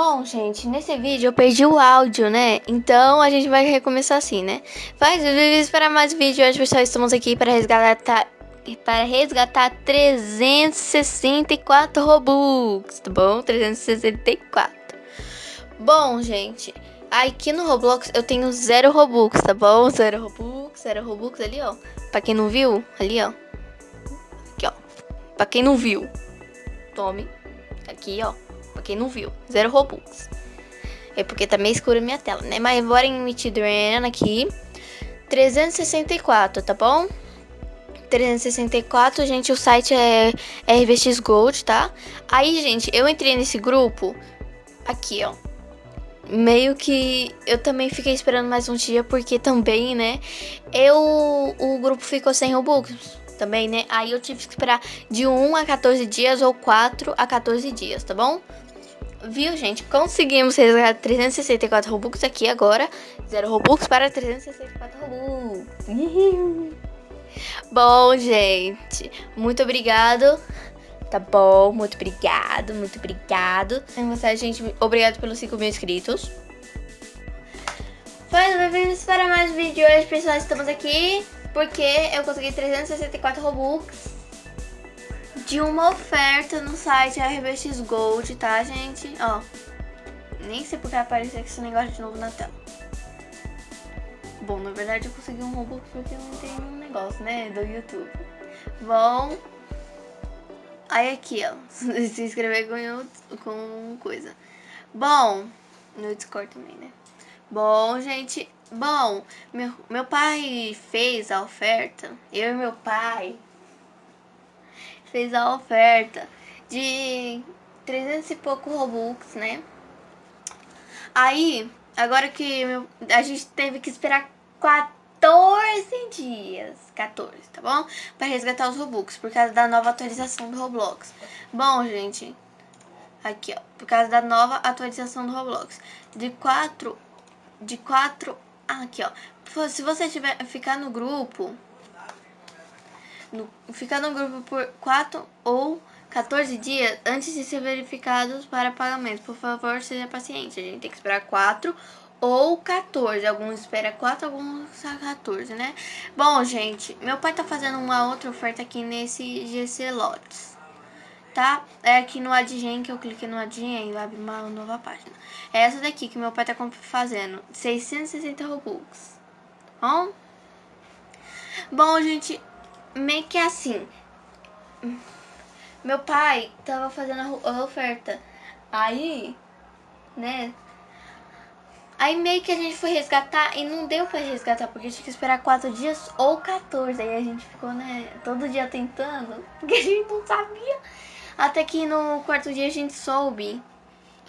Bom, gente, nesse vídeo eu perdi o áudio, né? Então a gente vai recomeçar assim, né? Faz vídeos para mais vídeos. Hoje, pessoal, estamos aqui para resgatar para resgatar 364 Robux, tá bom? 364. Bom, gente, aqui no Roblox eu tenho zero Robux, tá bom? Zero Robux, zero Robux ali, ó. Pra quem não viu, ali, ó. Aqui, ó. Pra quem não viu, tome. Aqui, ó. Pra quem não viu, zero Robux. É porque tá meio escura a minha tela, né? Mas bora emitir Drain aqui. 364, tá bom? 364, gente, o site é RBX Gold, tá? Aí, gente, eu entrei nesse grupo aqui, ó. Meio que eu também fiquei esperando mais um dia, porque também, né, eu, o grupo ficou sem Robux também, né? Aí eu tive que esperar de 1 a 14 dias ou 4 a 14 dias, tá bom? Viu, gente? Conseguimos resgatar 364 Robux aqui agora. Zero Robux para 364 Robux. bom, gente. Muito obrigado. Tá bom, muito obrigado, muito obrigado. Você, gente, obrigado pelos 5 mil inscritos. Foi, bem-vindos para mais vídeo hoje, pessoal. Estamos aqui porque eu consegui 364 Robux de uma oferta no site RBX Gold, tá, gente? Ó, nem sei porque apareceu esse negócio de novo na tela. Bom, na verdade eu consegui um robô porque eu não tenho um negócio, né, do YouTube. Bom, aí aqui, ó, se inscrever com, com coisa. Bom, no Discord também, né? Bom, gente, bom, meu, meu pai fez a oferta, eu e meu pai fez a oferta de 300 e pouco Robux, né? Aí, agora que a gente teve que esperar 14 dias, 14, tá bom? Pra resgatar os Robux, por causa da nova atualização do Roblox. Bom, gente, aqui, ó, por causa da nova atualização do Roblox. De 4, de 4, ah, aqui, ó. Se você tiver, ficar no grupo no, ficar no grupo por 4 ou 14 dias antes de ser verificados para pagamento. Por favor, seja paciente. A gente tem que esperar 4 ou 14. Alguns esperam 4, alguns 14, né? Bom, gente, meu pai tá fazendo uma outra oferta aqui nesse GC Lotes. Tá? É aqui no Adgen que eu cliquei no Adgen e abre uma nova página. É essa daqui que meu pai tá fazendo. 660 Robux. Bom? Bom, gente, meio que assim. Meu pai tava fazendo a oferta. Aí, né? Aí meio que a gente foi resgatar e não deu pra resgatar, porque tinha que esperar 4 dias ou 14. Aí a gente ficou, né, todo dia tentando, porque a gente não sabia. Até que no quarto dia a gente soube.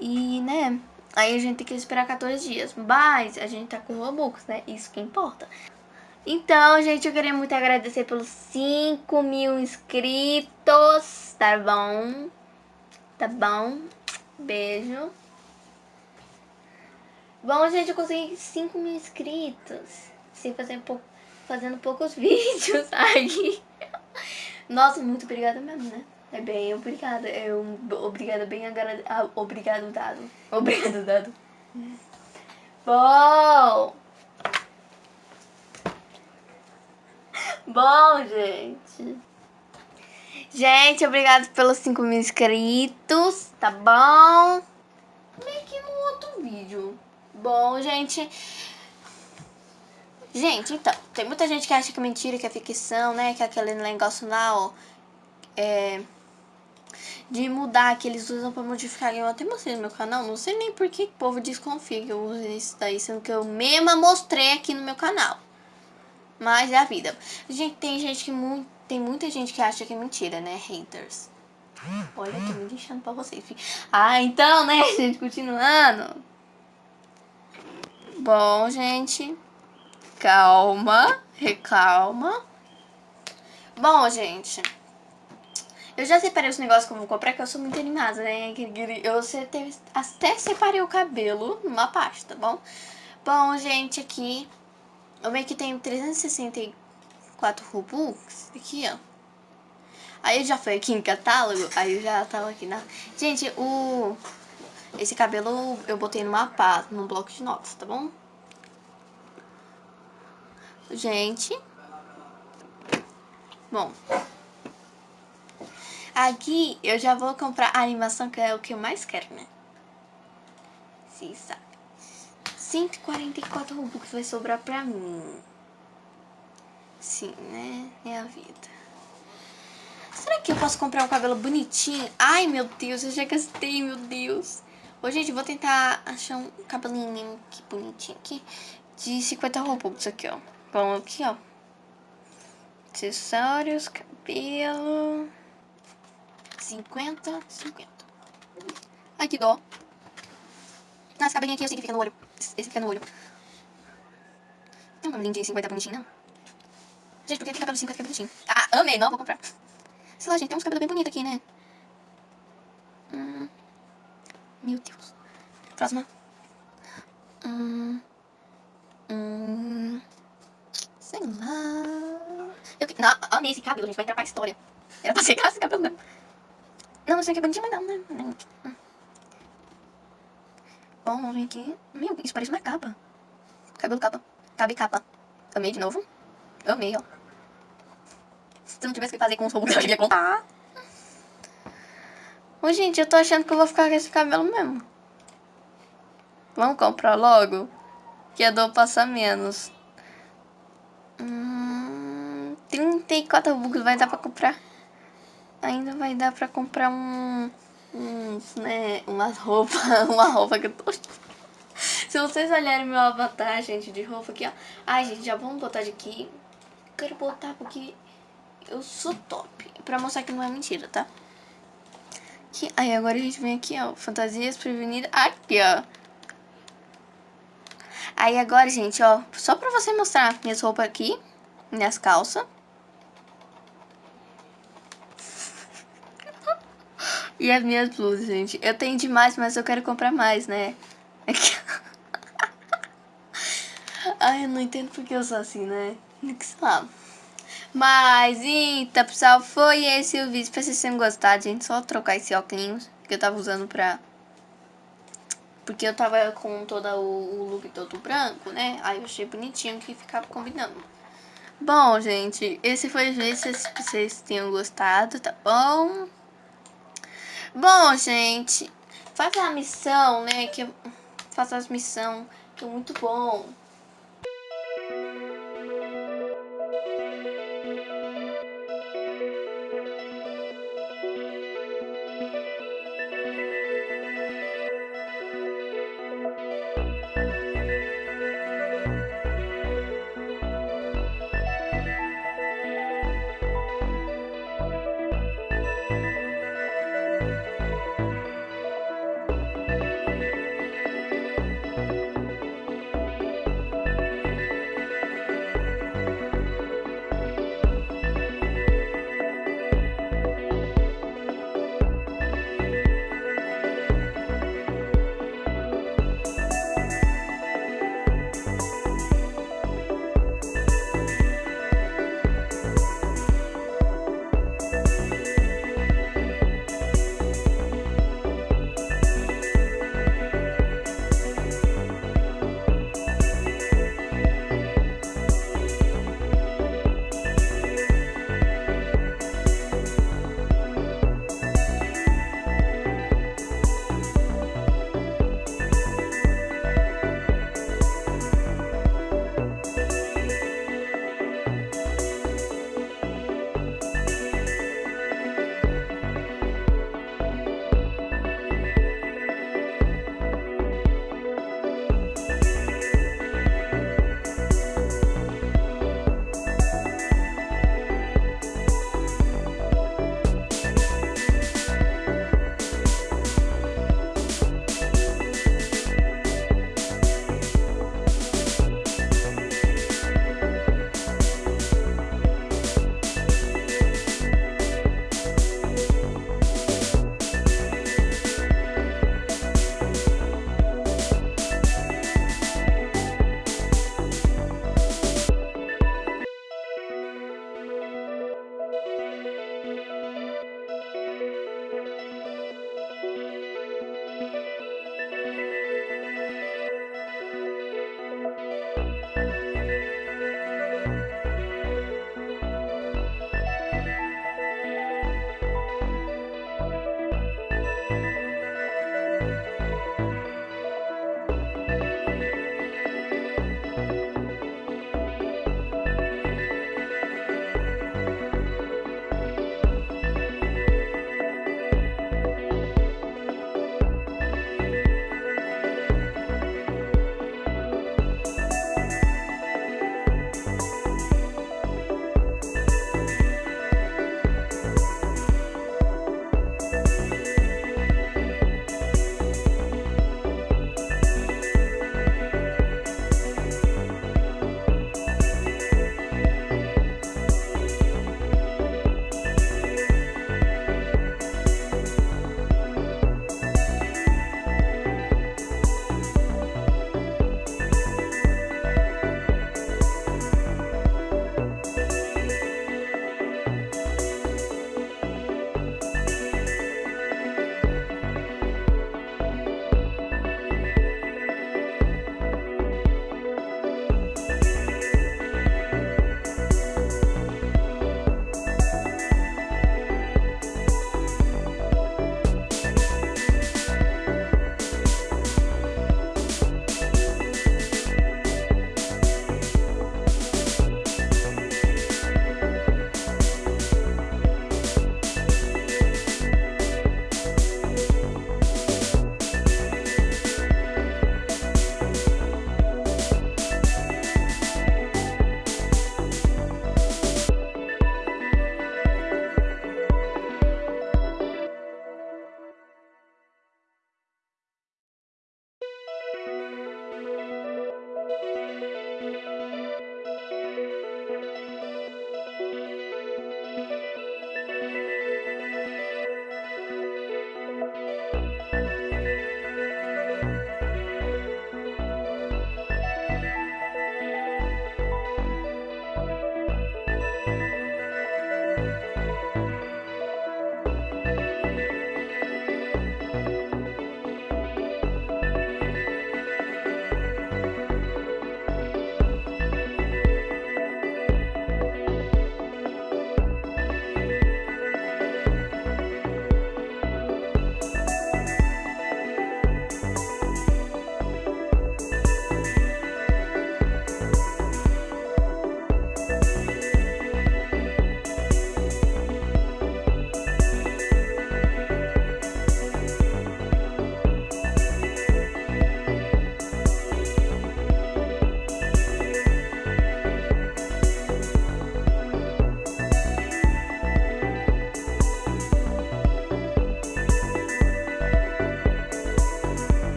E, né, aí a gente tem que esperar 14 dias. Mas a gente tá com Robux, né? Isso que importa. Então, gente, eu queria muito agradecer pelos 5 mil inscritos, tá bom? Tá bom? Beijo. Bom, gente, eu consegui 5 mil inscritos. Sem fazer pou... fazendo poucos vídeos aí. Nossa, muito obrigada mesmo, né? É bem obrigada. É um obrigada bem agrade... ah, obrigado dado. Obrigado dado. Bom. Bom, gente. Gente, obrigado pelos 5 mil inscritos, tá bom? Meio que no outro vídeo. Bom, gente... Gente, então, tem muita gente que acha que é mentira, que é ficção, né? Que é aquele negócio lá, ó... É... De mudar, que eles usam pra modificar. Eu até mostrei no meu canal, não sei nem por que o povo desconfia que eu uso isso daí, sendo que eu mesma mostrei aqui no meu canal. Mas é a vida. Gente, tem gente que tem muita gente que acha que é mentira, né? Haters. Olha, tô me deixando pra vocês. Ah, então, né, gente, continuando. Bom, gente. Calma, recalma. Bom, gente. Eu já separei os negócios que eu vou comprar, que eu sou muito animada, né? Eu até separei o cabelo numa pasta, tá bom? Bom, gente, aqui eu meio que tenho 364 Robux. Aqui, ó. Aí eu já fui aqui em catálogo. Aí eu já tava aqui na... Gente, o... Esse cabelo eu botei numa pá, num bloco de notas, tá bom? Gente. Bom. Aqui eu já vou comprar a animação, que é o que eu mais quero, né? Sim, sabe. 144 Robux vai sobrar pra mim. Sim, né? É a vida. Será que eu posso comprar um cabelo bonitinho? Ai, meu Deus, eu já gastei, meu Deus. Ô, gente, vou tentar achar um cabelinho que bonitinho aqui. De 50 Robux aqui, ó. Vamos aqui, ó. Acessórios, cabelo... 50, 50. Ai, que dó. Nossa, cabelinho aqui eu sei que fica no olho. Esse fica no olho. Tem um cabelinho de 50 bonitinho, não? Gente, por que tem cabelo de 50 que bonitinho? Ah, amei, não, vou comprar. Sei lá, gente, tem uns cabelos bem bonitos aqui, né? Hum. Meu Deus. Próxima. Hum. Hum. Sei lá. Eu que... Não, amei esse cabelo, gente. Vai entrar pra história. Era pra secar esse cabelo, não. Não, não sei que é bonitinho, mas não, né? Hum. Bom, vamos ver aqui. Meu, isso parece uma capa. Cabelo capa. Cabe capa. Amei de novo. Amei, ó. Se não tivesse que fazer com os robôs, eu ia contar. Ô, gente, eu tô achando que eu vou ficar com esse cabelo mesmo. Vamos comprar logo? Que a dor passa menos. Hum, 34 bugs vai dar pra comprar. Ainda vai dar pra comprar um... Uns, né, umas roupas, uma roupa que eu tô... Se vocês olharem meu avatar, gente, de roupa aqui, ó. Ai, gente, já vamos botar de aqui. Quero botar porque eu sou top. Pra mostrar que não é mentira, tá? Aqui, aí agora a gente vem aqui, ó. Fantasias prevenidas. Aqui, ó. Aí agora, gente, ó. Só pra você mostrar minhas roupas aqui. Minhas calças. E as minhas blusas, gente. Eu tenho demais, mas eu quero comprar mais, né? Aqui. Ai, eu não entendo porque eu sou assim, né? Sei lá. Mas, então, pessoal, foi esse o vídeo. Espero que vocês tenham gostado, gente. Só trocar esse óculos que eu tava usando pra... Porque eu tava com todo o, look todo branco, né? Aí eu achei bonitinho que ficava combinando. Bom, gente, esse foi o vídeo. Espero que vocês tenham gostado, tá bom? Bom, gente, faz a missão, né? Que eu... Faça as missões, que é muito bom.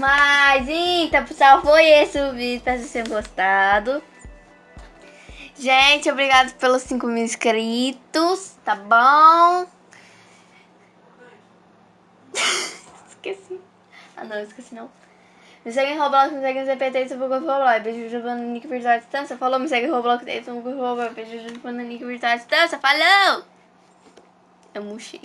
Mas então, pessoal, foi esse o vídeo. Espero que vocês tenham gostado. Gente, obrigado pelos 5 mil inscritos, tá bom? esqueci. Ah, não, esqueci não. Me segue em Roblox, me segue no CPT, se for Roblox. Beijo do Nick Virtual Distância. Falou, me segue em Roblox, se for Roblox. Beijo do Nick Virtual Distância. Falou! Eu murchei.